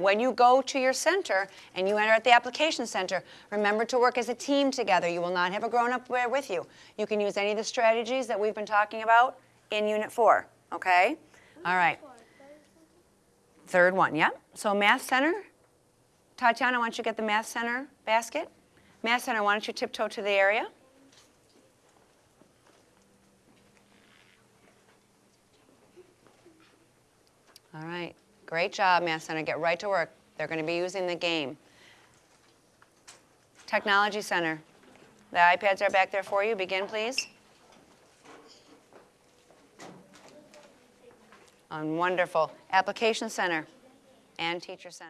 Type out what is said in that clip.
when you go to your center and you enter at the application center, remember to work as a team together. You will not have a grown-up with you. You can use any of the strategies that we've been talking about in Unit 4, okay? All right. Third one, yep. So Math Center, Tatiana, why don't you get the Math Center basket? Math Center, why don't you tiptoe to the area? All right, great job, Math Center. Get right to work. They're going to be using the game. Technology Center, the iPads are back there for you. Begin, please. Um, wonderful. Application Center and Teacher Center.